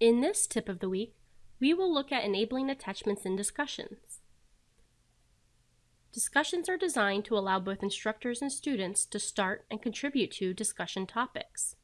In this tip of the week, we will look at enabling attachments in discussions. Discussions are designed to allow both instructors and students to start and contribute to discussion topics.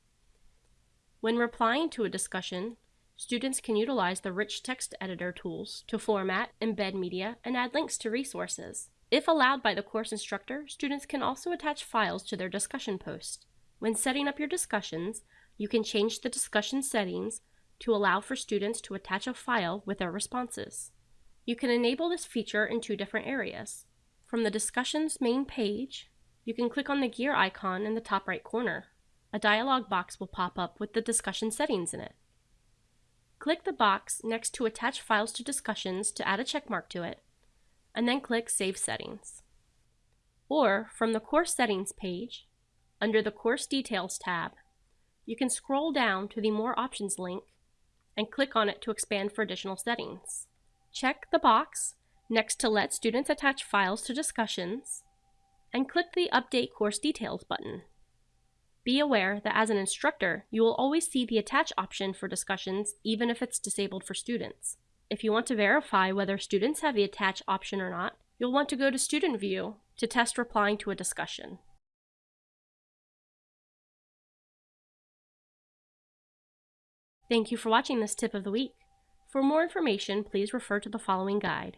When replying to a discussion, students can utilize the rich text editor tools to format, embed media, and add links to resources. If allowed by the course instructor, students can also attach files to their discussion post. When setting up your discussions, you can change the discussion settings to allow for students to attach a file with their responses. You can enable this feature in two different areas. From the discussion's main page, you can click on the gear icon in the top right corner. A dialog box will pop up with the discussion settings in it. Click the box next to Attach Files to Discussions to add a checkmark to it, and then click Save Settings. Or, from the Course Settings page, under the Course Details tab, you can scroll down to the More Options link and click on it to expand for additional settings. Check the box next to let students attach files to discussions, and click the Update Course Details button. Be aware that as an instructor, you will always see the Attach option for discussions even if it's disabled for students. If you want to verify whether students have the Attach option or not, you'll want to go to Student View to test replying to a discussion. Thank you for watching this tip of the week. For more information, please refer to the following guide.